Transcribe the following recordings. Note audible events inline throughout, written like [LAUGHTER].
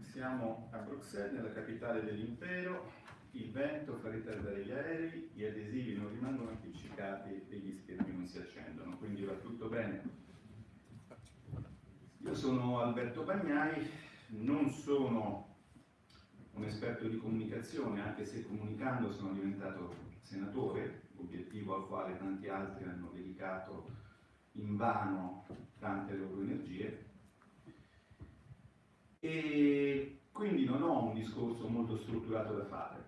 Siamo a Bruxelles, nella capitale dell'impero, il vento fa ritardare gli aerei, gli adesivi non rimangono appiccicati e gli schermi non si accendono, quindi va tutto bene. Io sono Alberto Bagnai, non sono un esperto di comunicazione, anche se comunicando sono diventato senatore, obiettivo al quale tanti altri hanno dedicato in vano tante loro energie, e quindi non ho un discorso molto strutturato da fare.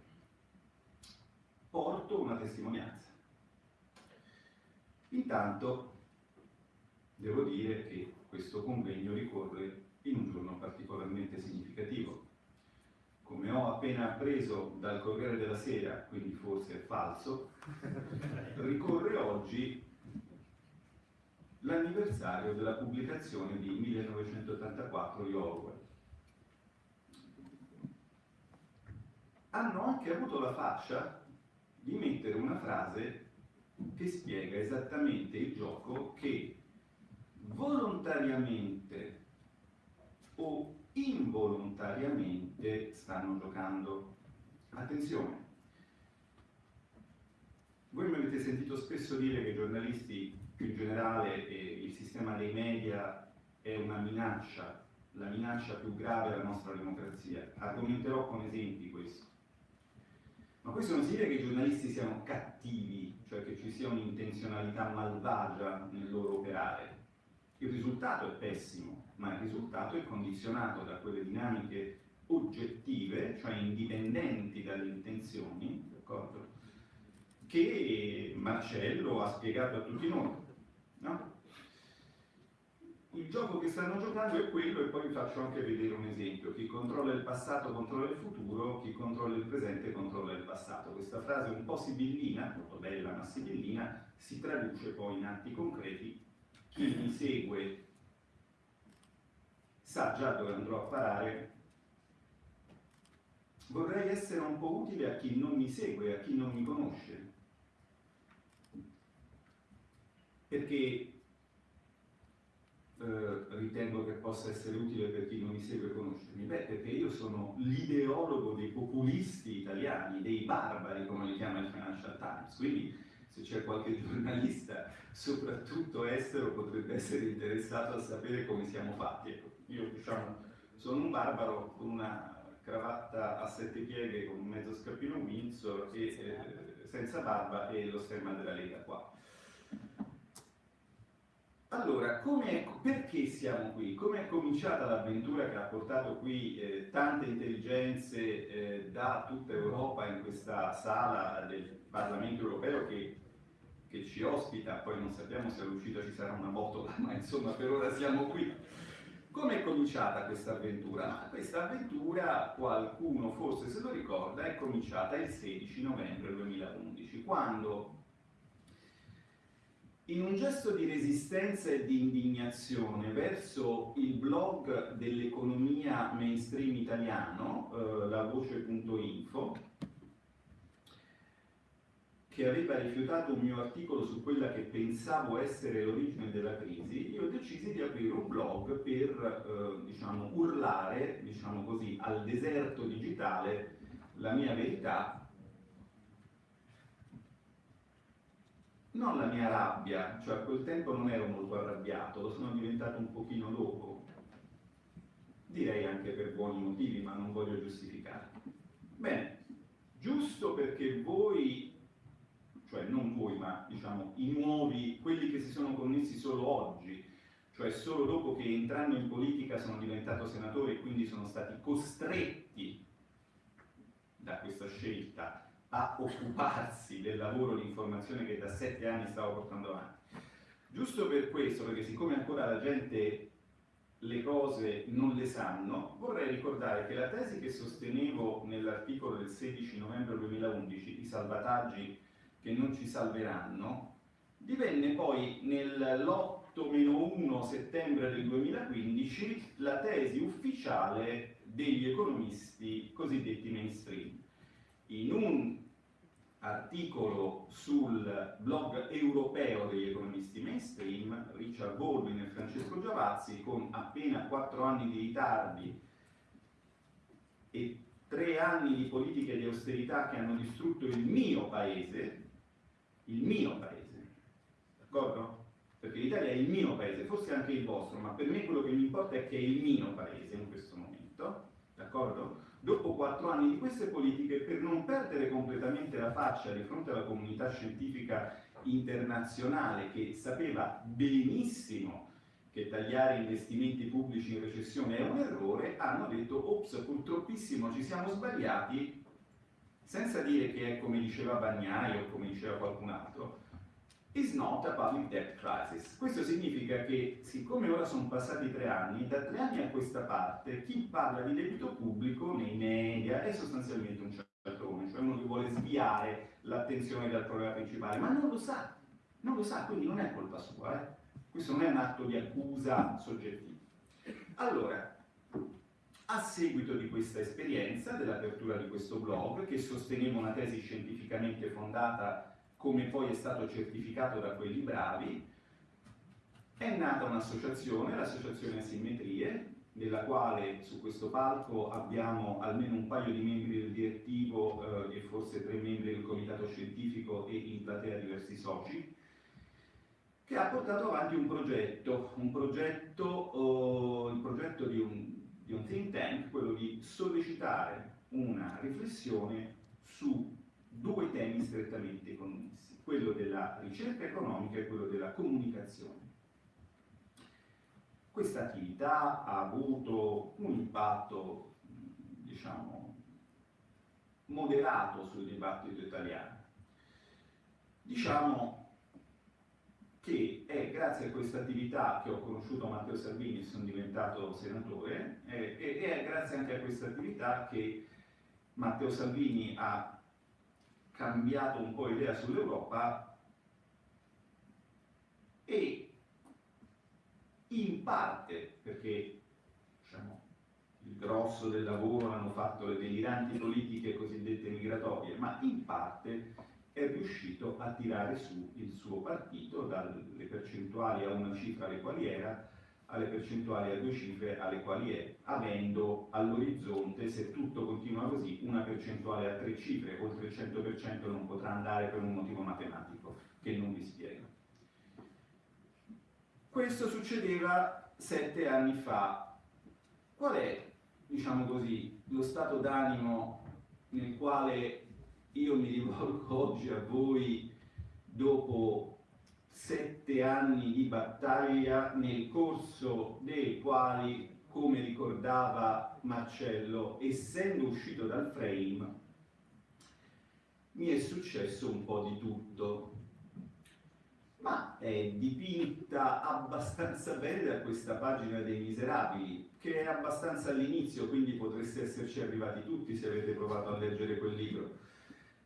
Porto una testimonianza. Intanto devo dire che questo convegno ricorre in un giorno particolarmente significativo. Come ho appena appreso dal Corriere della Sera, quindi forse è falso, [LAUGHS] ricorre oggi l'anniversario della pubblicazione di 1984 di Orwell. Hanno anche avuto la faccia di mettere una frase che spiega esattamente il gioco che volontariamente o involontariamente stanno giocando. Attenzione, voi mi avete sentito spesso dire che i giornalisti più in generale e il sistema dei media è una minaccia, la minaccia più grave alla nostra democrazia. Argomenterò con esempi questo. Ma questo non significa che i giornalisti siano cattivi, cioè che ci sia un'intenzionalità malvagia nel loro operare. Il risultato è pessimo, ma il risultato è condizionato da quelle dinamiche oggettive, cioè indipendenti dalle intenzioni, che Marcello ha spiegato a tutti noi. No? Il gioco che stanno giocando è quello e poi vi faccio anche vedere un esempio. Chi controlla il passato controlla il futuro, chi controlla il presente controlla il passato. Questa frase un po' sibillina, molto bella ma sibillina, si traduce poi in atti concreti. Chi mi segue sa già dove andrò a parare. Vorrei essere un po' utile a chi non mi segue, a chi non mi conosce. Perché ritengo che possa essere utile per chi non mi segue conoscermi? Beh, perché io sono l'ideologo dei populisti italiani, dei barbari, come li chiama il Financial Times, quindi se c'è qualche [LAUGHS] giornalista, soprattutto estero, potrebbe essere interessato a sapere come siamo fatti. Ecco, io diciamo, sono un barbaro con una cravatta a sette pieghe con un mezzo scarpino Windsor e eh, senza barba e lo stemma della Lega qua. Allora, perché siamo qui? Come è cominciata l'avventura che ha portato qui eh, tante intelligenze eh, da tutta Europa in questa sala del Parlamento europeo che, che, ci ospita, poi non sappiamo se all'uscita ci sarà una botola, [LAUGHS] ma insomma per ora siamo qui. Come è cominciata questa avventura? questa avventura, qualcuno forse se lo ricorda, è cominciata il 16 novembre 2011, quando in un gesto di resistenza e di indignazione verso il blog dell'economia mainstream italiano, eh, la voce.info, che aveva rifiutato un mio articolo su quella che pensavo essere l'origine della crisi, io decisi di aprire un blog per eh, diciamo, urlare diciamo così, al deserto digitale la mia verità non la mia rabbia, cioè a quel tempo non ero molto arrabbiato, lo sono diventato un pochino dopo, direi anche per buoni motivi, ma non voglio giustificare. Bene, giusto perché voi, cioè non voi, ma diciamo i nuovi, quelli che si sono connessi solo oggi, cioè solo dopo che entrando in politica sono diventato senatore e quindi sono stati costretti da questa scelta a occuparsi del lavoro di informazione che da sette anni stavo portando avanti. Giusto per questo, perché siccome ancora la gente le cose non le sanno, vorrei ricordare che la tesi che sostenevo nell'articolo del 16 novembre 2011, i salvataggi che non ci salveranno, divenne poi nell'8-1 settembre del 2015 la tesi ufficiale degli economisti cosiddetti mainstream in un articolo sul blog europeo degli economisti mainstream, Richard Baldwin e Francesco Giavazzi, con appena quattro anni di ritardi e tre anni di politiche di austerità che hanno distrutto il mio paese, il mio paese, d'accordo? Perché l'Italia è il mio paese, forse anche il vostro, ma per me quello che mi importa è che è il mio paese in questo momento, d'accordo? Dopo quattro anni di queste politiche, per non perdere completamente la faccia di fronte alla comunità scientifica internazionale che sapeva benissimo che tagliare investimenti pubblici in recessione è un errore, hanno detto, ops, purtroppissimo ci siamo sbagliati, senza dire che è come diceva Bagnai o come diceva qualcun altro, is not a public debt crisis. Questo significa che, siccome ora sono passati tre anni, da tre anni a questa parte, chi parla di debito pubblico nei media è sostanzialmente un cialtrone, cioè uno che vuole sviare l'attenzione dal problema principale, ma non lo sa, non lo sa, quindi non è colpa sua, eh? questo non è un atto di accusa soggettiva. Allora, a seguito di questa esperienza, dell'apertura di questo blog, che sosteneva una tesi scientificamente fondata come poi è stato certificato da quelli bravi, è nata un'associazione, l'associazione Asimmetrie, nella quale su questo palco abbiamo almeno un paio di membri del direttivo eh, e forse tre membri del comitato scientifico e in platea diversi soci, che ha portato avanti un progetto, un progetto, oh, il progetto di un, di un think tank, quello di sollecitare una riflessione su due temi strettamente connessi, quello della ricerca economica e quello della comunicazione. Questa attività ha avuto un impatto, diciamo, moderato sul dibattito italiano. Diciamo che è grazie a questa attività che ho conosciuto Matteo Salvini e sono diventato senatore, e, e è grazie anche a questa attività che Matteo Salvini ha cambiato un po' idea sull'Europa e in parte, perché diciamo, il grosso del lavoro l'hanno fatto le deliranti politiche cosiddette migratorie, ma in parte è riuscito a tirare su il suo partito dalle percentuali a una cifra alle quali era alle percentuali a due cifre alle quali è, avendo all'orizzonte, se tutto continua così, una percentuale a tre cifre, oltre il 100% non potrà andare per un motivo matematico che non vi spiego. Questo succedeva sette anni fa. Qual è, diciamo così, lo stato d'animo nel quale io mi rivolgo [LAUGHS] oggi a voi dopo sette anni di battaglia nel corso dei quali, come ricordava Marcello, essendo uscito dal frame, mi è successo un po' di tutto. Ma è dipinta abbastanza bene da questa pagina dei Miserabili, che è abbastanza all'inizio, quindi potreste esserci arrivati tutti se avete provato a leggere quel libro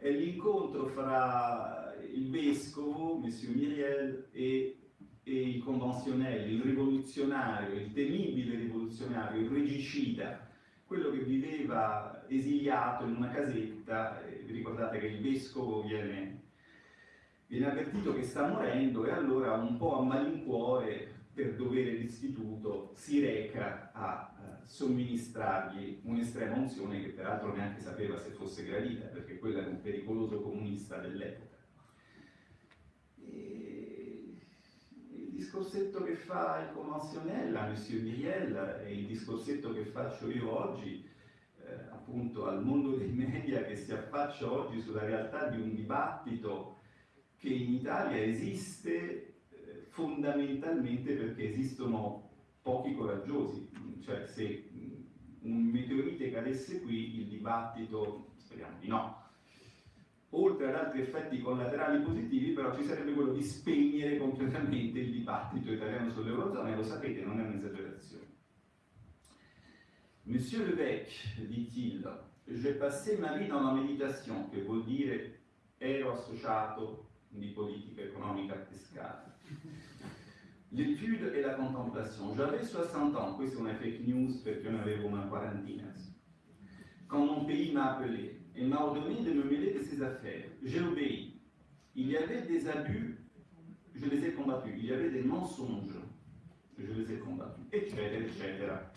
è l'incontro fra il vescovo, Monsieur Myriel, e, e il convenzionello, il rivoluzionario, il temibile rivoluzionario, il regicida, quello che viveva esiliato in una casetta, vi ricordate che il vescovo viene, viene avvertito che sta morendo e allora un po' a malincuore per dovere d'istituto si reca a somministrargli un'estrema unzione che peraltro neanche sapeva se fosse gradita, perché quello era un pericoloso comunista dell'epoca. Il discorsetto che fa il convenzionella, Monsieur Miriel, e il discorsetto che faccio io oggi, eh, appunto al mondo dei media che si affaccia oggi sulla realtà di un dibattito che in Italia esiste fondamentalmente perché esistono pochi coraggiosi, cioè se un meteorite cadesse qui il dibattito, speriamo di no, oltre ad altri effetti collaterali positivi però ci sarebbe quello di spegnere completamente il dibattito italiano sull'Eurozona e lo sapete, non è un'esagerazione. Monsieur Levesque, dit-il, j'ai passé ma vie dans la méditation, che vuol dire ero associato di politica economica fiscale. L'étude et la contemplation. J'avais 60 ans, questo è una fake news perché ne avevo una quarantina. Quand mon pays m'a appelé et m'a ordonné de me mêler de ses affaires, j'ai obéi. Il y avait des abus, je les ai combattus. Il y avait des mensonges, je les ai combattus, eccetera, eccetera.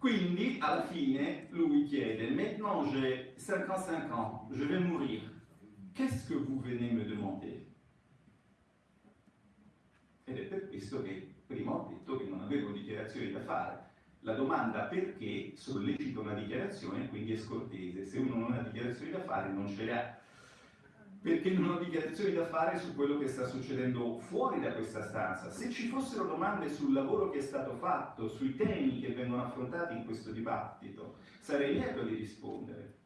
Quindi, alla fine, lui chiede, maintenant j'ai 55 ans, je vais mourir. Qu'est-ce que vous venez me demander? Ed è per questo che prima ho detto che non avevo dichiarazioni da fare. La domanda perché sollecita una dichiarazione, quindi è scortese. Se uno non ha dichiarazioni da fare, non ce le ha perché non ho dichiarazioni da fare su quello che sta succedendo fuori da questa stanza. Se ci fossero domande sul lavoro che è stato fatto, sui temi che vengono affrontati in questo dibattito, sarei lieto di rispondere.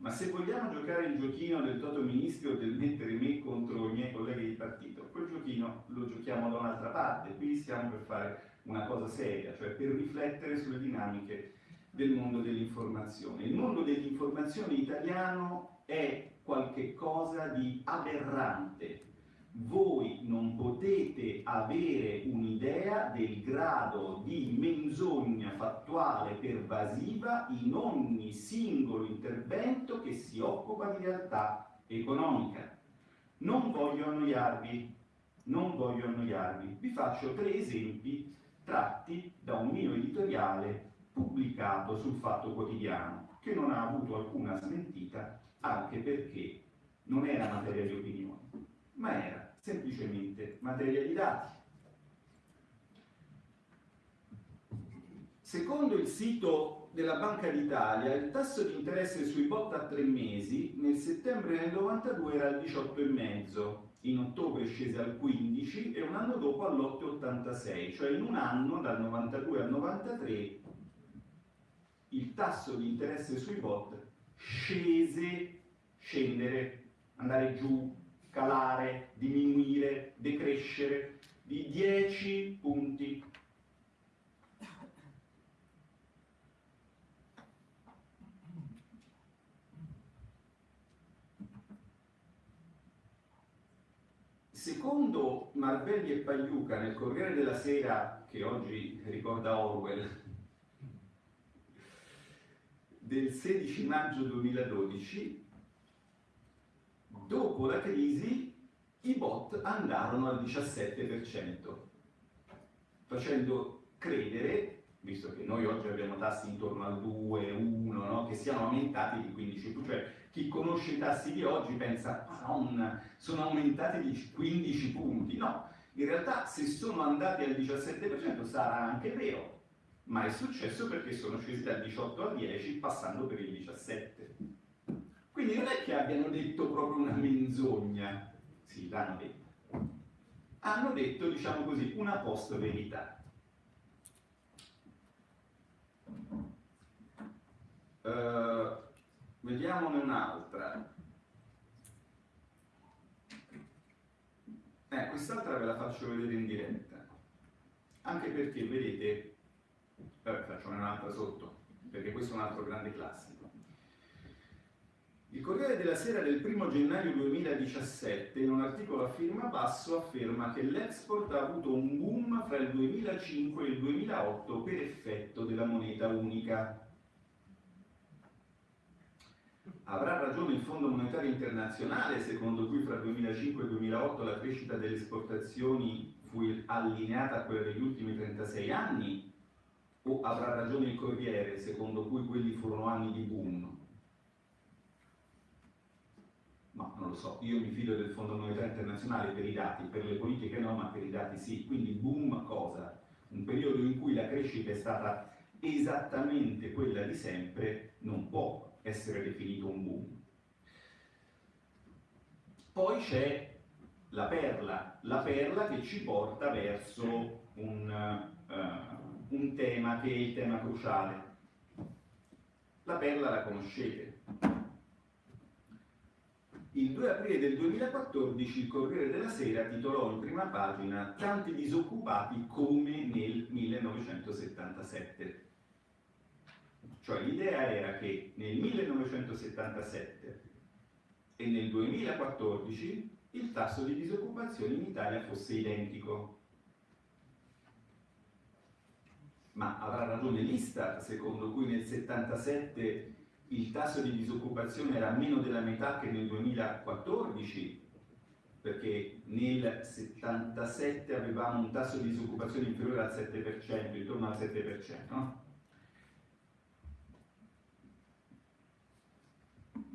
Ma se vogliamo giocare il giochino del toto ministro del mettere me contro i miei colleghi di partito, quel giochino lo giochiamo da un'altra parte. Qui stiamo per fare una cosa seria, cioè per riflettere sulle dinamiche del mondo dell'informazione. Il mondo dell'informazione italiano è qualche cosa di aberrante. Voi non potete avere un'idea del grado di menzogna fattuale pervasiva in ogni singolo intervento che si occupa di realtà economica. Non voglio annoiarvi, non voglio annoiarvi. Vi faccio tre esempi tratti da un mio editoriale pubblicato sul Fatto Quotidiano, che non ha avuto alcuna smentita anche perché non era materia di opinione, ma era semplicemente materia di dati. Secondo il sito della Banca d'Italia, il tasso di interesse sui bot a tre mesi nel settembre del 92 era al 18,5, in ottobre scese al 15 e un anno dopo all'8,86, cioè in un anno dal 92 al 93 il tasso di interesse sui bot scese, scendere, andare giù, calare, diminuire, decrescere di 10 punti. Secondo Marvelli e Pagliuca nel Corriere della Sera, che oggi ricorda Orwell, del 16 maggio 2012, dopo la crisi i bot andarono al 17%, facendo credere, visto che noi oggi abbiamo tassi intorno al 2, 1, no? che siano aumentati di 15, cioè chi conosce i tassi di oggi pensa, madonna, sono aumentati di 15 punti. No, in realtà se sono andati al 17% sarà anche vero, ma è successo perché sono scesi dal 18 al 10 passando per il 17. Quindi non è che abbiano detto proprio una menzogna, sì, l'hanno detto. Hanno detto, diciamo così, una post verità. Uh, vediamone un'altra. Eh, quest'altra ve la faccio vedere in diretta. Anche perché, vedete, Vabbè, faccio un'altra sotto, perché questo è un altro grande classico. Il Corriere della Sera del 1 gennaio 2017, in un articolo a firma basso, afferma che l'export ha avuto un boom fra il 2005 e il 2008 per effetto della moneta unica. Avrà ragione il Fondo Monetario Internazionale, secondo cui fra il 2005 e il 2008 la crescita delle esportazioni fu allineata a quella degli ultimi 36 anni? o avrà ragione il Corriere secondo cui quelli furono anni di boom? Ma non lo so, io mi fido del Fondo Monetario Internazionale per i dati, per le politiche no, ma per i dati sì. Quindi boom cosa? Un periodo in cui la crescita è stata esattamente quella di sempre non può essere definito un boom. Poi c'è la perla, la perla che ci porta verso un... Uh, un tema che è il tema cruciale. La perla la conoscete. Il 2 aprile del 2014 il Corriere della Sera titolò in prima pagina Tanti disoccupati come nel 1977. Cioè l'idea era che nel 1977 e nel 2014 il tasso di disoccupazione in Italia fosse identico. ma avrà ragione l'Istat, secondo cui nel 77 il tasso di disoccupazione era meno della metà che nel 2014, perché nel 77 avevamo un tasso di disoccupazione inferiore al 7%, intorno al 7%. No?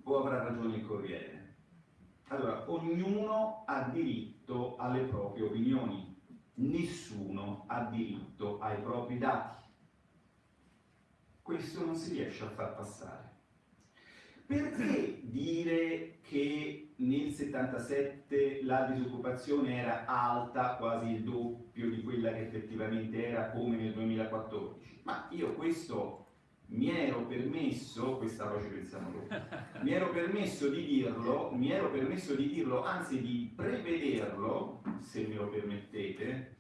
O avrà ragione il Corriere? Allora, ognuno ha diritto alle proprie opinioni, nessuno ha diritto ai propri dati. Questo non si riesce a far passare. Perché dire che nel 77 la disoccupazione era alta, quasi il doppio di quella che effettivamente era come nel 2014? Ma io questo mi ero permesso, questa voce pensiamo dopo, mi ero permesso di dirlo, mi ero permesso di dirlo, anzi di prevederlo, se me lo permettete,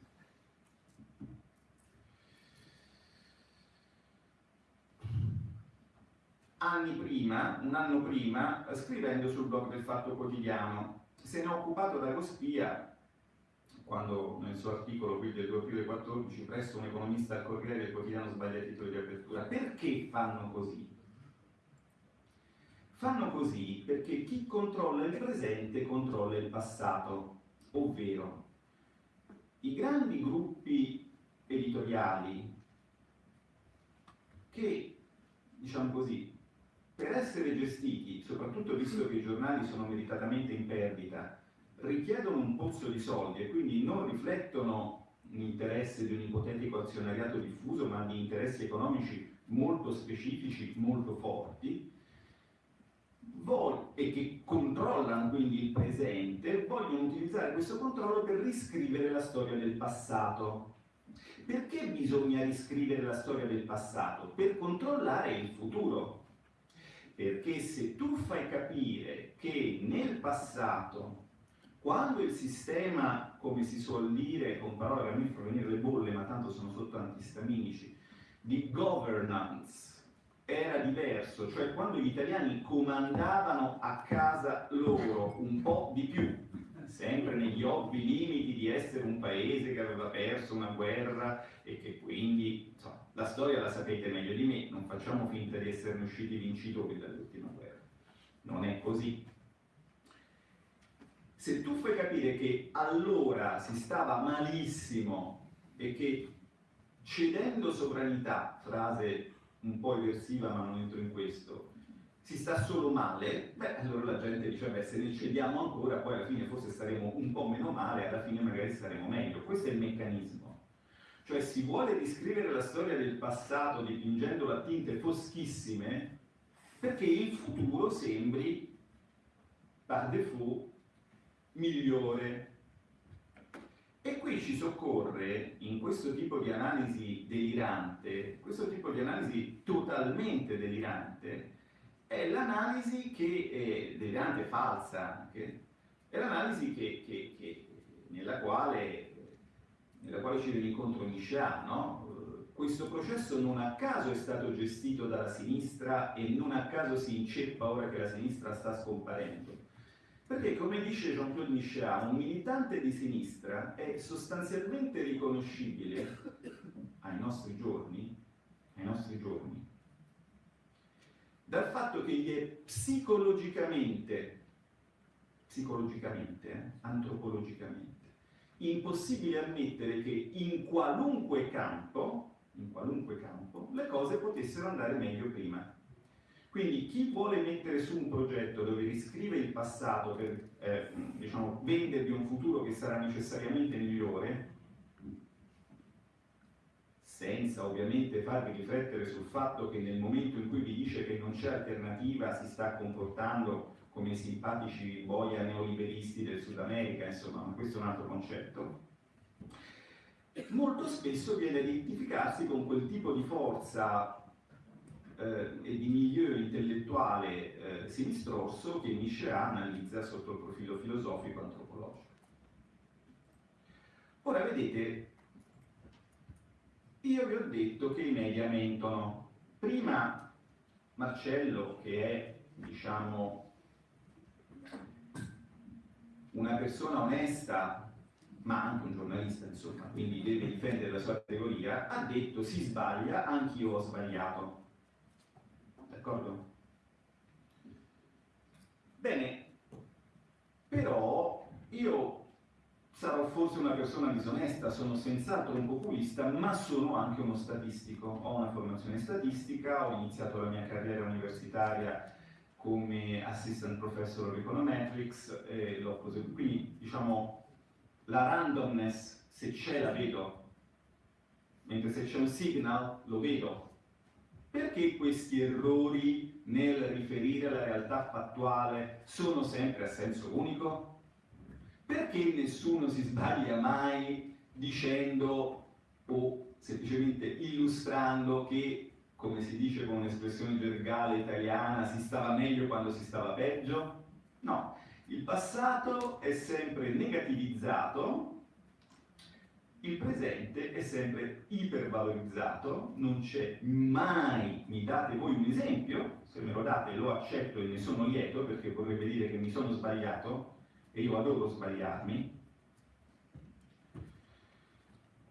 anni prima, un anno prima, scrivendo sul blog del Fatto Quotidiano. Se ne è occupato da Cospia quando nel suo articolo qui del 2 aprile 14 presso un economista al Corriere del Quotidiano sbaglia il titolo di apertura. Perché fanno così? Fanno così perché chi controlla il presente controlla il passato, ovvero i grandi gruppi editoriali che, diciamo così, per essere gestiti, soprattutto visto che i giornali sono meritatamente in perdita, richiedono un pozzo di soldi e quindi non riflettono l'interesse di un ipotetico azionariato diffuso, ma di interessi economici molto specifici, molto forti, e che controllano quindi il presente, vogliono utilizzare questo controllo per riscrivere la storia del passato. Perché bisogna riscrivere la storia del passato? Per controllare il futuro. Perché se tu fai capire che nel passato quando il sistema, come si suol dire, con parole che a me fanno venire le bolle, ma tanto sono sotto antistaminici, di governance era diverso, cioè quando gli italiani comandavano a casa loro un po' di più, sempre negli ovvi limiti di essere un paese che aveva perso una guerra e che quindi, insomma, la storia la sapete meglio di me, non facciamo finta di esserne usciti vincitori dall'ultima guerra. Non è così se tu fai capire che allora si stava malissimo e che cedendo sovranità, frase un po' eversiva ma non entro in questo, si sta solo male, beh allora la gente dice beh se ne cediamo ancora poi alla fine forse staremo un po' meno male, alla fine magari staremo meglio. Questo è il meccanismo. Cioè si vuole riscrivere la storia del passato dipingendo a tinte foschissime perché il futuro sembri par défaut migliore. E qui ci soccorre, in questo tipo di analisi delirante, questo tipo di analisi totalmente delirante, è l'analisi che è delirante falsa, che, è l'analisi che, che, che, nella, quale, nella quale ci viene incontro Michel, no? Questo processo non a caso è stato gestito dalla sinistra e non a caso si inceppa ora che la sinistra sta scomparendo perché, come dice Jean-Claude Michelin, un militante di sinistra è sostanzialmente riconoscibile ai nostri giorni, ai nostri giorni dal fatto che gli è psicologicamente, psicologicamente, eh, antropologicamente, impossibile ammettere che in qualunque campo, in qualunque campo, le cose potessero andare meglio prima. Quindi chi vuole mettere su un progetto dove riscrive il passato per eh, diciamo, vendervi un futuro che sarà necessariamente migliore, senza ovviamente farvi riflettere sul fatto che nel momento in cui vi dice che non c'è alternativa si sta comportando come i simpatici boia neoliberisti del Sud America, insomma, ma questo è un altro concetto, molto spesso viene ad identificarsi con quel tipo di forza eh, e di milieu intellettuale eh, sinistrosso che Miscea analizza sotto il profilo filosofico-antropologico. Ora vedete, io vi ho detto che i media mentono. Prima Marcello, che è, diciamo, una persona onesta, ma anche un giornalista, insomma, quindi deve difendere la sua categoria, ha detto si sbaglia, anch'io ho sbagliato. D'accordo? Bene, però io sarò forse una persona disonesta, sono senz'altro un populista, ma sono anche uno statistico. Ho una formazione statistica, ho iniziato la mia carriera universitaria come assistant professor of econometrics e l'ho proseguito. Quindi diciamo la randomness se c'è la vedo, mentre se c'è un signal lo vedo. Perché questi errori nel riferire alla realtà fattuale sono sempre a senso unico? Perché nessuno si sbaglia mai dicendo o semplicemente illustrando che, come si dice con un'espressione gergale italiana, si stava meglio quando si stava peggio? No, il passato è sempre negativizzato il presente è sempre ipervalorizzato, non c'è mai, mi date voi un esempio, se me lo date lo accetto e ne sono lieto perché vorrebbe dire che mi sono sbagliato e io adoro sbagliarmi,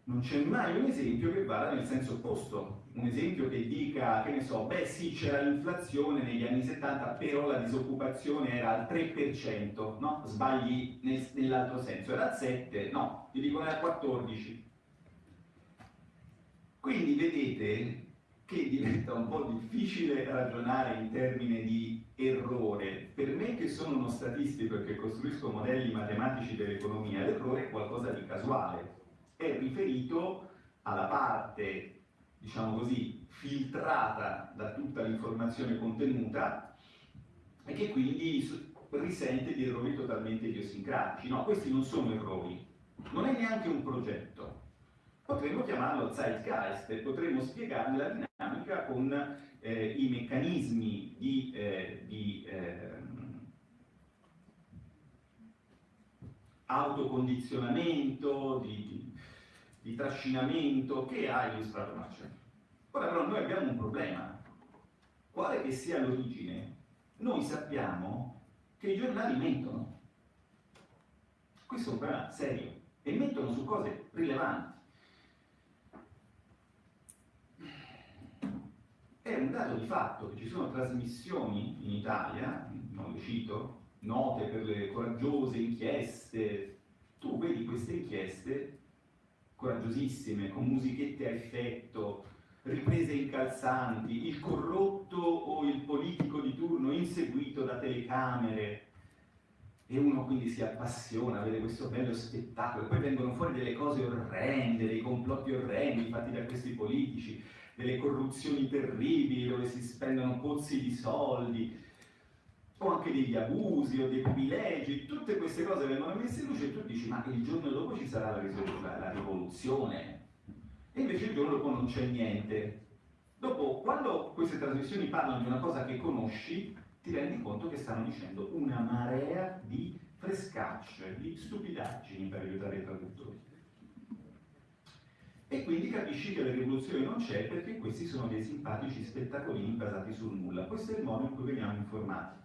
non c'è mai un esempio che vada nel senso opposto, un esempio che dica, che ne so, beh sì c'era l'inflazione negli anni 70, però la disoccupazione era al 3%, no? Sbagli nel, nell'altro senso, era al 7%, no, ti dicono era al 14%. Quindi vedete che diventa un po' difficile ragionare in termini di errore. Per me che sono uno statistico e che costruisco modelli matematici dell'economia, l'errore è qualcosa di casuale, è riferito alla parte diciamo così, filtrata da tutta l'informazione contenuta e che quindi risente di errori totalmente idiosincratici. No, questi non sono errori, non è neanche un progetto. Potremmo chiamarlo zeitgeist e potremmo spiegarne la dinamica con eh, i meccanismi di, eh, di eh, autocondizionamento, di, di di trascinamento che ha illustrato Marcello. Ora però noi abbiamo un problema. Quale che sia l'origine, noi sappiamo che i giornali mentono. Questo è un problema serio e mentono su cose rilevanti. È un dato di fatto che ci sono trasmissioni in Italia, non le cito, note per le coraggiose inchieste. Tu vedi queste inchieste coraggiosissime, con musichette a effetto, riprese incalzanti, il corrotto o il politico di turno inseguito da telecamere, e uno quindi si appassiona, vede questo bello spettacolo, e poi vengono fuori delle cose orrende, dei complotti orrendi fatti da questi politici, delle corruzioni terribili dove si spendono pozzi di soldi, o anche degli abusi o dei privilegi, tutte queste cose vengono messe in luce e tu dici ma il giorno dopo ci sarà la, la rivoluzione e invece il giorno dopo non c'è niente. Dopo, quando queste trasmissioni parlano di una cosa che conosci, ti rendi conto che stanno dicendo una marea di frescacce, di stupidaggini per aiutare i traduttori. E quindi capisci che la rivoluzione non c'è perché questi sono dei simpatici spettacolini basati sul nulla. Questo è il modo in cui veniamo informati.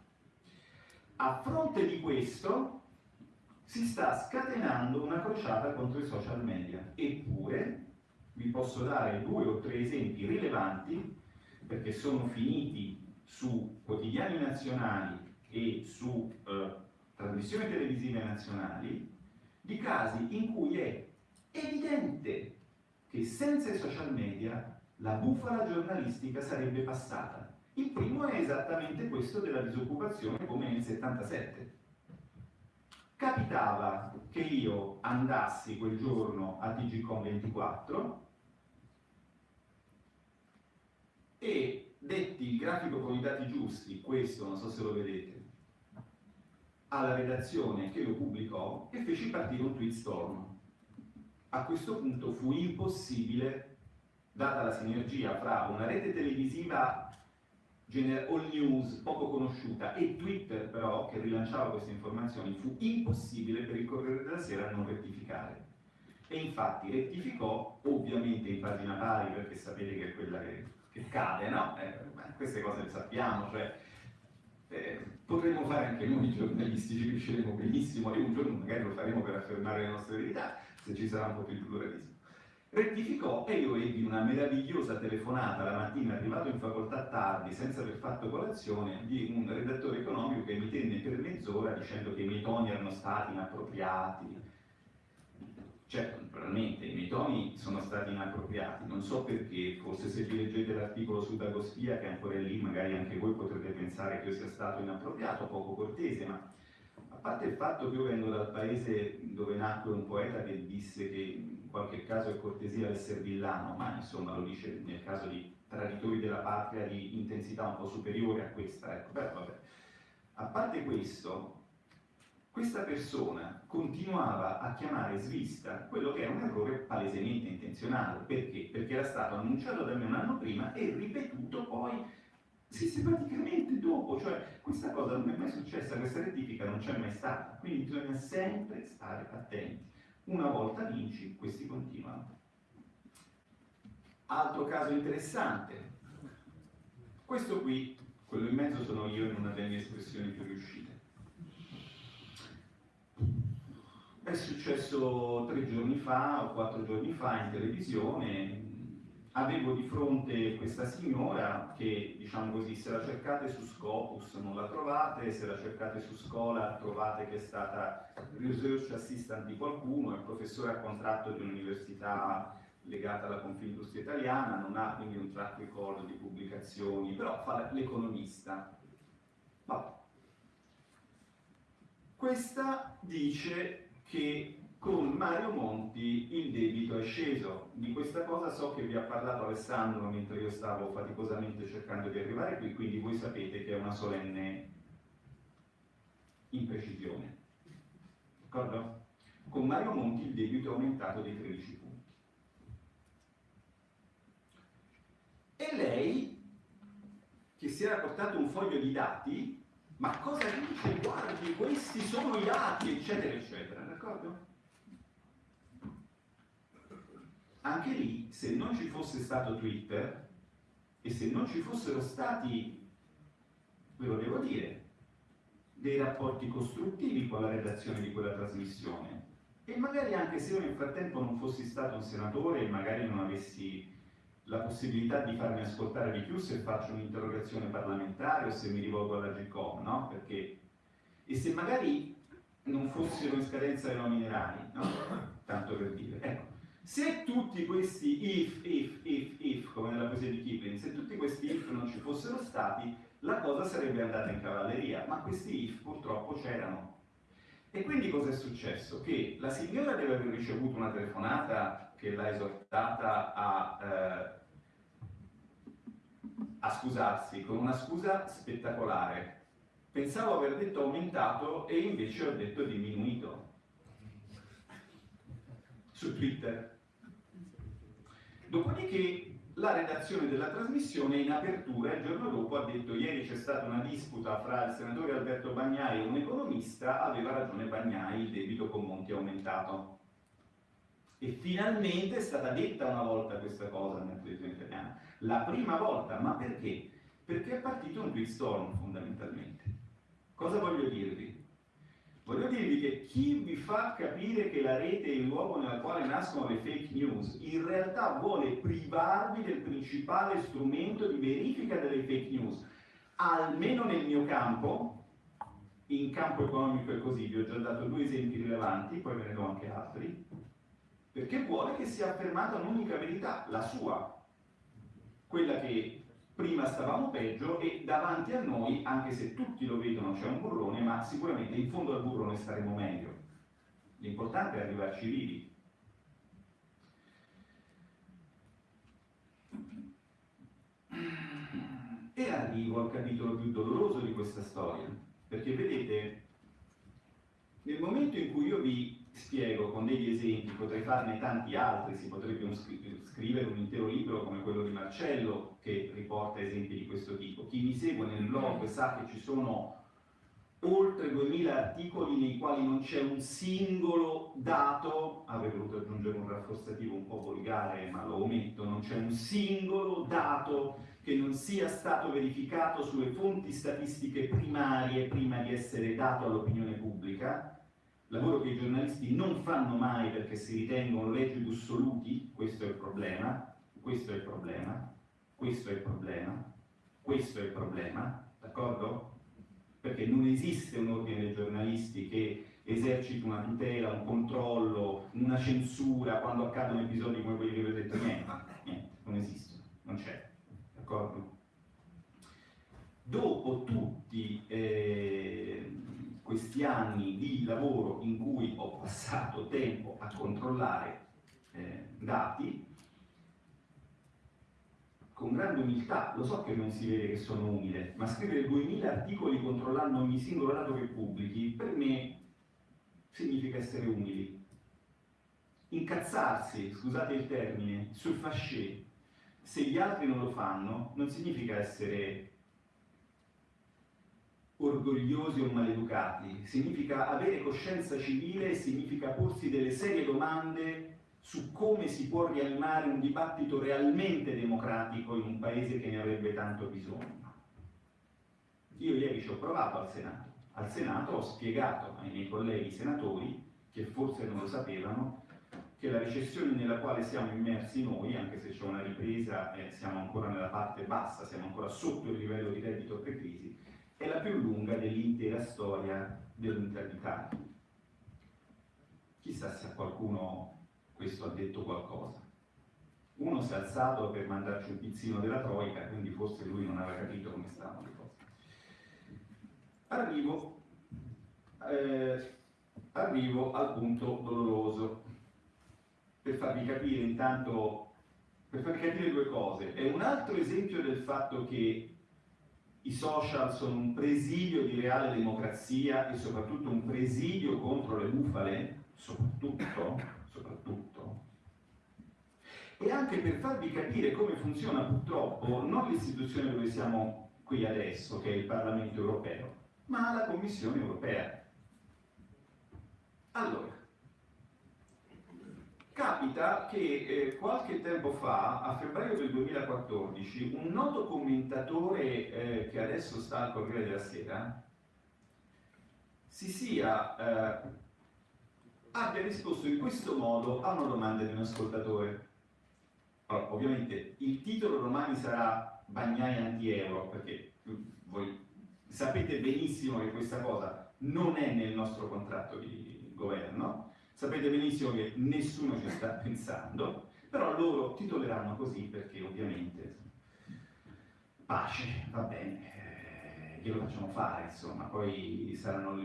A fronte di questo si sta scatenando una crociata contro i social media, eppure vi posso dare due o tre esempi rilevanti perché sono finiti su quotidiani nazionali e su eh, trasmissioni televisive nazionali di casi in cui è evidente che senza i social media la bufala giornalistica sarebbe passata il primo è esattamente questo della disoccupazione come nel 77. Capitava che io andassi quel giorno a TGCOM 24 e detti il grafico con i dati giusti, questo non so se lo vedete, alla redazione che lo pubblicò e feci partire un tweet storm. A questo punto fu impossibile, data la sinergia fra una rete televisiva all news poco conosciuta e Twitter però che rilanciava queste informazioni fu impossibile per il Corriere della Sera non rettificare e infatti rettificò ovviamente in pagina pari perché sapete che è quella che, che cade no? Eh, queste cose le sappiamo cioè, eh, potremmo fare anche noi giornalisti ci riusciremo benissimo e un giorno magari lo faremo per affermare le nostre verità se ci sarà un po' più di pluralismo rettificò e io ebbi una meravigliosa telefonata la mattina arrivato in facoltà tardi senza aver fatto colazione di un redattore economico che mi tenne per mezz'ora dicendo che i miei toni erano stati inappropriati. Certo, naturalmente, i miei toni sono stati inappropriati, non so perché, forse se vi leggete l'articolo su Dagospia, che ancora è lì, magari anche voi potrete pensare che io sia stato inappropriato, poco cortese, ma parte il fatto che io vengo dal paese dove nacque un poeta che disse che in qualche caso è cortesia l'essere villano, ma insomma lo dice nel caso di traditori della patria di intensità un po' superiore a questa, ecco, però vabbè. A parte questo, questa persona continuava a chiamare svista quello che è un errore palesemente intenzionale. Perché? Perché era stato annunciato da me un anno prima e ripetuto poi sistematicamente dopo, cioè questa cosa non è mai successa, questa rettifica non c'è mai stata, quindi bisogna sempre stare attenti. Una volta vinci, questi continuano. Altro caso interessante, questo qui, quello in mezzo sono io in una delle mie espressioni più riuscite. È successo tre giorni fa o quattro giorni fa in televisione, avevo di fronte questa signora che, diciamo così, se la cercate su Scopus non la trovate, se la cercate su Scola trovate che è stata research assistant di qualcuno, è professore a contratto di un'università legata alla Confindustria Italiana, non ha quindi un track record di pubblicazioni, però fa l'economista. Questa dice che con Mario Monti il debito è sceso. Di questa cosa so che vi ha parlato Alessandro mentre io stavo faticosamente cercando di arrivare qui, quindi voi sapete che è una solenne imprecisione. D'accordo? Con Mario Monti il debito è aumentato di 13 punti. E lei, che si era portato un foglio di dati, ma cosa dice? Guardi, questi sono i dati, eccetera, eccetera, d'accordo? Anche lì, se non ci fosse stato Twitter e se non ci fossero stati, ve lo devo dire, dei rapporti costruttivi con la redazione di quella trasmissione, e magari anche se io nel frattempo non fossi stato un senatore e magari non avessi la possibilità di farmi ascoltare di più se faccio un'interrogazione parlamentare o se mi rivolgo alla GCOM, no? Perché, e se magari non fossero in scadenza le nomine no? Tanto per dire. Ecco, se tutti questi if, if, if, if, come nella poesia di Kipling, se tutti questi if non ci fossero stati, la cosa sarebbe andata in cavalleria, ma questi if purtroppo c'erano. E quindi cosa è successo? Che la signora deve aver ricevuto una telefonata che l'ha esortata a eh, a scusarsi con una scusa spettacolare. Pensavo aver detto aumentato e invece ho detto diminuito su Twitter. Dopodiché la redazione della trasmissione in apertura il giorno dopo ha detto ieri c'è stata una disputa fra il senatore Alberto Bagnai e un economista, aveva ragione Bagnai, il debito con Monti è aumentato. E finalmente è stata detta una volta questa cosa nella televisione italiana. La prima volta, ma perché? Perché è partito un storm fondamentalmente. Cosa voglio dirvi? Voglio dirvi che chi vi fa capire che la rete è il luogo nel quale nascono le fake news, in realtà vuole privarvi del principale strumento di verifica delle fake news. Almeno nel mio campo, in campo economico e così, vi ho già dato due esempi rilevanti, poi ve ne do anche altri, perché vuole che sia affermata un'unica verità, la sua, quella che prima stavamo peggio e davanti a noi, anche se tutti lo vedono, c'è un burrone, ma sicuramente in fondo al burrone staremo meglio. L'importante è arrivarci vivi. E arrivo al capitolo più doloroso di questa storia, perché vedete, nel momento in cui io vi spiego con degli esempi, potrei farne tanti altri, si potrebbe scrivere un intero libro come quello di Marcello che riporta esempi di questo tipo. Chi mi segue nel blog sa che ci sono oltre 2000 articoli nei quali non c'è un singolo dato, avrei voluto aggiungere un rafforzativo un po' volgare ma lo ometto, non c'è un singolo dato che non sia stato verificato sulle fonti statistiche primarie prima di essere dato all'opinione pubblica, lavoro che i giornalisti non fanno mai perché si ritengono leggi assoluti, questo è il problema, questo è il problema, questo è il problema, questo è il problema, d'accordo? Perché non esiste un ordine dei giornalisti che eserciti una tutela, un controllo, una censura quando accadono episodi come quelli che vi ho detto, niente, niente, non esistono, non c'è, d'accordo? Dopo tutti eh, questi anni di lavoro in cui ho passato tempo a controllare eh, dati, con grande umiltà, lo so che non si vede che sono umile, ma scrivere 2000 articoli controllando ogni singolo dato che pubblichi, per me significa essere umili. Incazzarsi, scusate il termine, sul fascè, se gli altri non lo fanno, non significa essere orgogliosi o maleducati, significa avere coscienza civile, significa porsi delle serie domande su come si può rianimare un dibattito realmente democratico in un paese che ne avrebbe tanto bisogno. Io ieri ci ho provato al Senato. Al Senato ho spiegato ai miei colleghi senatori, che forse non lo sapevano, che la recessione nella quale siamo immersi noi, anche se c'è una ripresa e siamo ancora nella parte bassa, siamo ancora sotto il livello di reddito pre-crisi, è la più lunga dell'intera storia dell'unità d'Italia. Chissà se a qualcuno questo ha detto qualcosa. Uno si è alzato per mandarci un pizzino della Troica, quindi forse lui non aveva capito come stavano le cose. Arrivo, eh, arrivo al punto doloroso, per farvi capire intanto, per farvi capire due cose. È un altro esempio del fatto che i social sono un presidio di reale democrazia e soprattutto un presidio contro le bufale, soprattutto, soprattutto, e anche per farvi capire come funziona purtroppo non l'istituzione dove siamo qui adesso, che è il Parlamento europeo, ma la Commissione europea. Allora, capita che eh, qualche tempo fa, a febbraio del 2014, un noto commentatore eh, che adesso sta al Corriere della Sera si sia eh, abbia risposto in questo modo a una domanda di un ascoltatore. Allora, ovviamente il titolo domani sarà Bagnai anti-euro, perché voi sapete benissimo che questa cosa non è nel nostro contratto di governo, sapete benissimo che nessuno ci sta [LAUGHS] pensando, però loro titoleranno così perché ovviamente pace, va bene, eh, glielo facciamo fare, insomma, poi saranno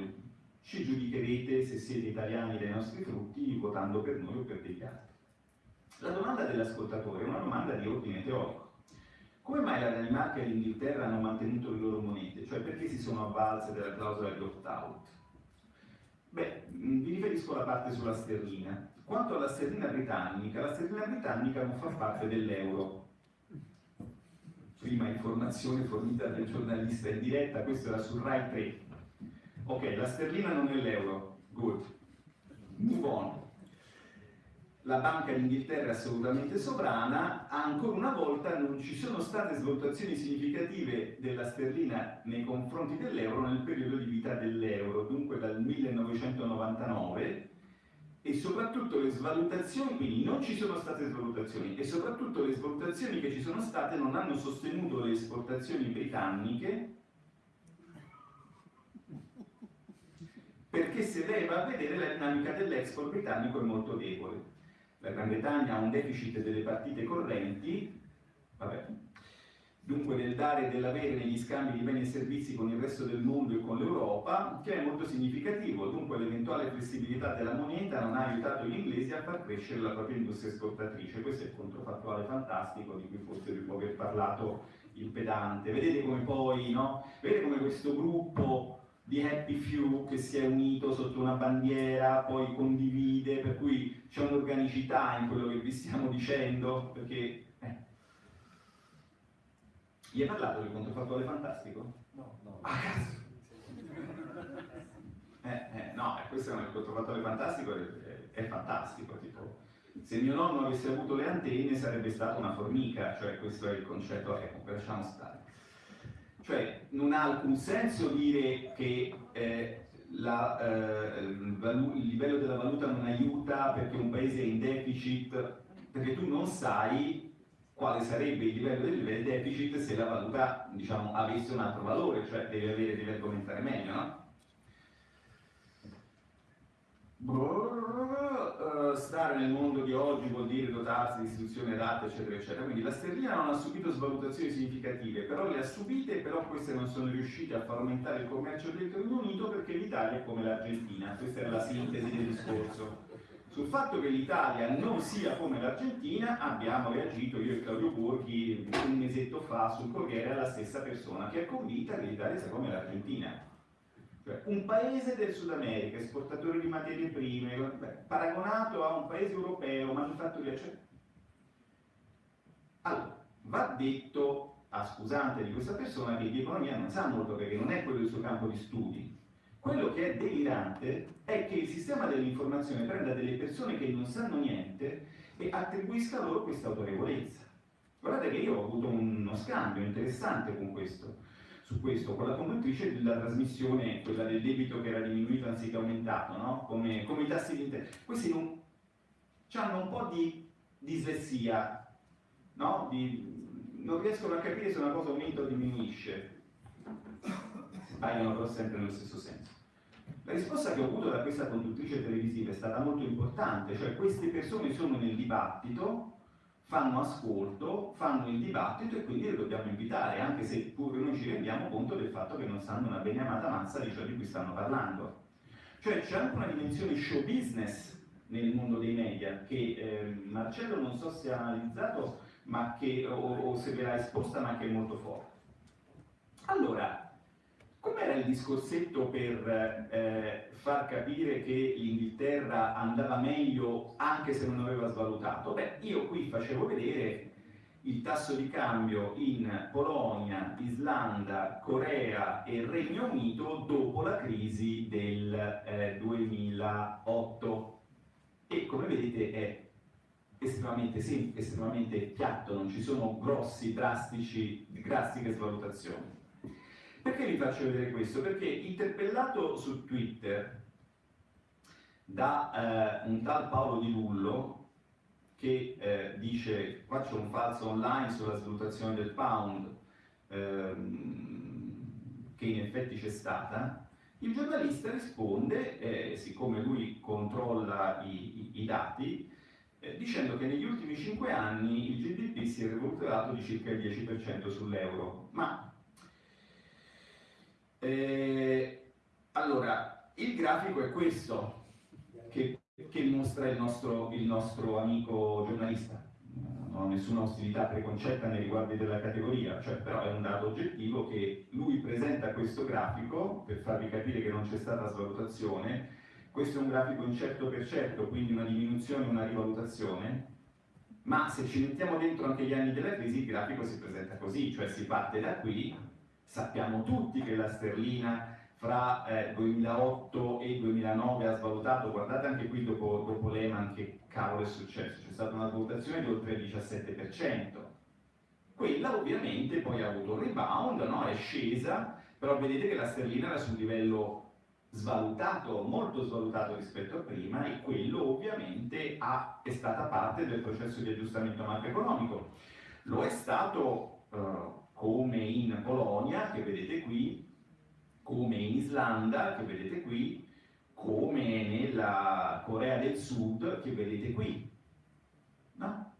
ci giudicherete se siete italiani dai nostri frutti votando per noi o per degli altri. La domanda dell'ascoltatore è una domanda di ordine teorico. Come mai la Danimarca e l'Inghilterra hanno mantenuto le loro monete? Cioè perché si sono avvalse della clausola di opt-out? Beh, mm, vi riferisco alla parte sulla sterlina. Quanto alla sterlina britannica, la sterlina britannica non fa parte dell'euro. Prima informazione fornita dal giornalista in diretta, questo era su Rai 3. Ok, la sterlina non è l'euro, good. Move on. La Banca d'Inghilterra è assolutamente sovrana, ancora una volta non ci sono state svalutazioni significative della sterlina nei confronti dell'euro nel periodo di vita dell'euro, dunque dal 1999, e soprattutto le svalutazioni, quindi non ci sono state svalutazioni, e soprattutto le svalutazioni che ci sono state non hanno sostenuto le esportazioni britanniche perché se lei va a vedere la dinamica dell'export britannico è molto debole. La Gran Bretagna ha un deficit delle partite correnti, vabbè, dunque del dare e dell'avere negli scambi di beni e servizi con il resto del mondo e con l'Europa, che è molto significativo, dunque l'eventuale flessibilità della moneta non ha aiutato gli inglesi a far crescere la propria industria esportatrice, questo è il controfattuale fantastico di cui forse vi può aver parlato il pedante. Vedete come poi, no? Vedete come questo gruppo di Happy Few che si è unito sotto una bandiera, poi condivide, per cui c'è un'organicità in quello che vi stiamo dicendo, perché... Eh. Gli hai parlato del controfattuale fantastico? No, no. Ah, cazzo! Eh, eh, no, eh, questo è il controfattuale fantastico, è, è, è fantastico, tipo... Se mio nonno avesse avuto le antenne sarebbe stata una formica, cioè questo è il concetto, ecco, lasciamo stare. Cioè non ha alcun senso dire che eh, la, eh, il, livello della valuta non aiuta perché un paese è in deficit, perché tu non sai quale sarebbe il livello del deficit se la valuta diciamo, avesse un altro valore, cioè devi, avere, devi argomentare meglio, no? Uh, stare nel mondo di oggi vuol dire dotarsi di istituzioni adatte, eccetera, eccetera. Quindi la sterlina non ha subito svalutazioni significative, però le ha subite, però queste non sono riuscite a far aumentare il commercio del Regno Unito perché l'Italia è come l'Argentina. Questa è la sintesi del discorso. Sul fatto che l'Italia non sia come l'Argentina abbiamo reagito io e Claudio Borghi un mesetto fa sul Corriere alla stessa persona che è convinta che l'Italia sia come l'Argentina cioè, un paese del Sud America, esportatore di materie prime, beh, paragonato a un paese europeo, manifatturia, cioè... Allora, va detto a scusante di questa persona che di economia non sa molto perché non è quello il suo campo di studi. Quello che è delirante è che il sistema dell'informazione prenda delle persone che non sanno niente e attribuisca loro questa autorevolezza. Guardate che io ho avuto uno scambio interessante con questo su questo, con la conduttrice della trasmissione, quella del debito che era diminuito anziché aumentato, no? come, come, i tassi di interesse. Questi non, hanno un po' di dislessia, no? di, non riescono a capire se una cosa aumenta o diminuisce. Sbagliano però sempre nello stesso senso. La risposta che ho avuto da questa conduttrice televisiva è stata molto importante, cioè queste persone sono nel dibattito, fanno ascolto, fanno il dibattito e quindi le dobbiamo invitare, anche se pure noi ci rendiamo conto del fatto che non sanno una beniamata mazza di ciò di cui stanno parlando. Cioè c'è anche una dimensione show business nel mondo dei media che eh, Marcello non so se ha analizzato che, o, o se ve l'ha esposta ma che è molto forte. Allora, Com'era il discorsetto per eh, far capire che l'Inghilterra andava meglio anche se non aveva svalutato? Beh, io qui facevo vedere il tasso di cambio in Polonia, Islanda, Corea e Regno Unito dopo la crisi del eh, 2008 e come vedete è estremamente, sì, estremamente piatto, non ci sono grossi, drastici, drastiche svalutazioni. Perché vi faccio vedere questo? Perché interpellato su Twitter da eh, un tal Paolo Di Lullo che eh, dice qua c'è un falso online sulla svalutazione del pound ehm, che in effetti c'è stata, il giornalista risponde, eh, siccome lui controlla i, i, i dati, eh, dicendo che negli ultimi 5 anni il GDP si è rivoltato di circa il 10% sull'euro. Ma eh, allora, il grafico è questo che, che mostra il nostro, il nostro, amico giornalista. Non ho nessuna ostilità preconcetta nei riguardi della categoria, cioè, però è un dato oggettivo che lui presenta questo grafico per farvi capire che non c'è stata svalutazione. Questo è un grafico incerto per certo, quindi una diminuzione, una rivalutazione, ma se ci mettiamo dentro anche gli anni della crisi il grafico si presenta così, cioè si parte da qui Sappiamo tutti che la sterlina fra eh, 2008 e 2009 ha svalutato, guardate anche qui dopo, dopo Lehman che cavolo è successo, c'è stata una svalutazione di oltre il 17%. Quella ovviamente poi ha avuto un rebound, no? è scesa, però vedete che la sterlina era su un livello svalutato, molto svalutato rispetto a prima e quello ovviamente ha, è stata parte del processo di aggiustamento macroeconomico. Lo è stato uh, come in Polonia, che vedete qui, come in Islanda, che vedete qui, come nella Corea del Sud, che vedete qui. No?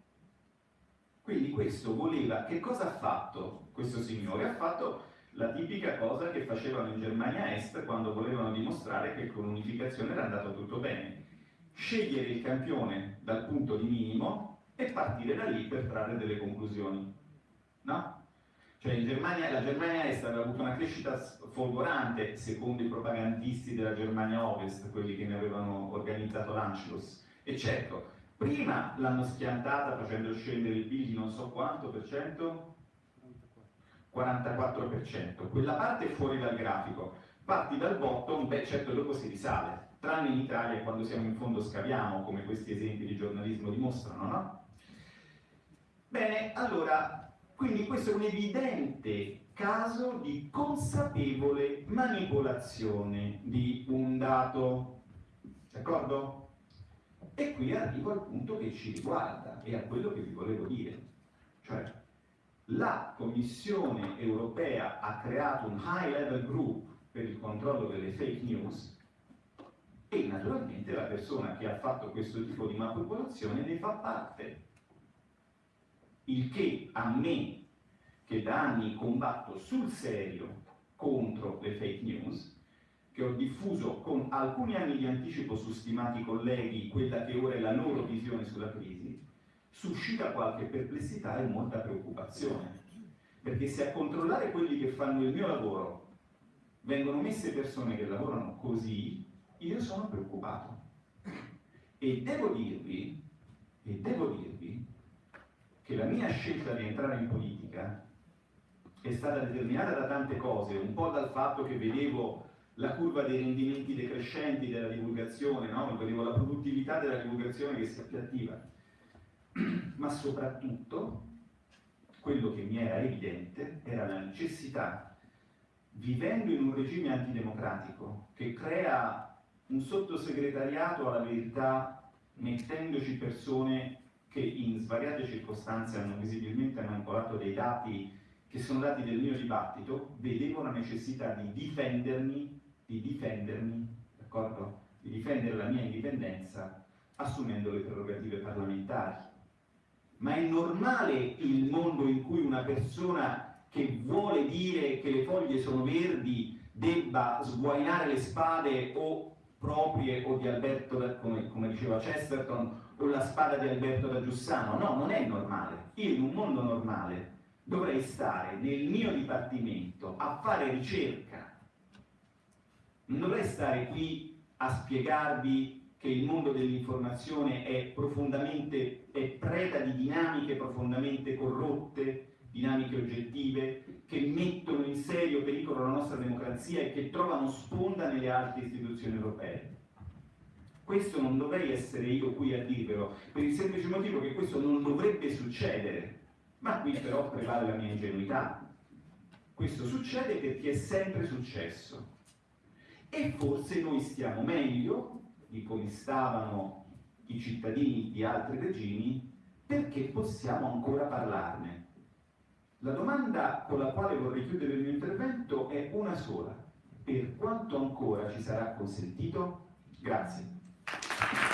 Quindi questo voleva, che cosa ha fatto questo signore? Ha fatto la tipica cosa che facevano in Germania Est quando volevano dimostrare che con l'unificazione era andato tutto bene. Scegliere il campione dal punto di minimo e partire da lì per trarre delle conclusioni. Cioè Germania, la Germania Est aveva avuto una crescita folgorante secondo i propagandisti della Germania Ovest, quelli che ne avevano organizzato l'Anschluss. E certo, prima l'hanno schiantata facendo scendere il PIL di non so quanto per cento? 44%. Quella parte fuori dal grafico. Parti dal bottom, beh certo dopo si risale. Tranne in Italia quando siamo in fondo scaviamo, come questi esempi di giornalismo dimostrano, no? Bene, allora quindi questo è un evidente caso di consapevole manipolazione di un dato. D'accordo? E qui arrivo al punto che ci riguarda e a quello che vi volevo dire. Cioè, la Commissione europea ha creato un high level group per il controllo delle fake news E naturalmente la persona che ha fatto questo tipo di manipolazione ne fa parte. Il che a me, che da anni combatto sul serio contro le fake news, che ho diffuso con alcuni anni di anticipo su stimati colleghi quella che ora è la loro visione sulla crisi, suscita qualche perplessità e molta preoccupazione. Perché se a controllare quelli che fanno il mio lavoro vengono messe persone che lavorano così, io sono preoccupato. E devo dirvi, e devo dirvi che la mia scelta di entrare in politica è stata determinata da tante cose, un po' dal fatto che vedevo la curva dei rendimenti decrescenti della divulgazione, no? vedevo la produttività della divulgazione che si appiattiva, [CLEARS THROAT] ma soprattutto quello che mi era evidente era la necessità, vivendo in un regime antidemocratico che crea un sottosegretariato alla verità mettendoci persone che in svariate circostanze hanno visibilmente manipolato dei dati che sono dati del mio dibattito, vedevo la necessità di difendermi, di difendermi, d'accordo? Di difendere la mia indipendenza assumendo le prerogative parlamentari. Ma è normale il mondo in cui una persona che vuole dire che le foglie sono verdi debba sguainare le spade o proprie o di Alberto, come, come, diceva Chesterton, o la spada di Alberto da Giussano. No, non è normale. Io in un mondo normale dovrei stare nel mio dipartimento a fare ricerca. Non dovrei stare qui a spiegarvi che il mondo dell'informazione è profondamente, è preda di dinamiche profondamente corrotte, dinamiche oggettive, che mettono in serio pericolo la nostra democrazia e che trovano sponda nelle altre istituzioni europee. Questo non dovrei essere io qui a dirvelo, per il semplice motivo che questo non dovrebbe succedere, ma qui però prevale la mia ingenuità. Questo succede perché è sempre successo. E forse noi stiamo meglio di come stavano i cittadini di altri regimi perché possiamo ancora parlarne la domanda con la quale vorrei chiudere il mio intervento è una sola. Per quanto ancora ci sarà consentito? Grazie. Thank you.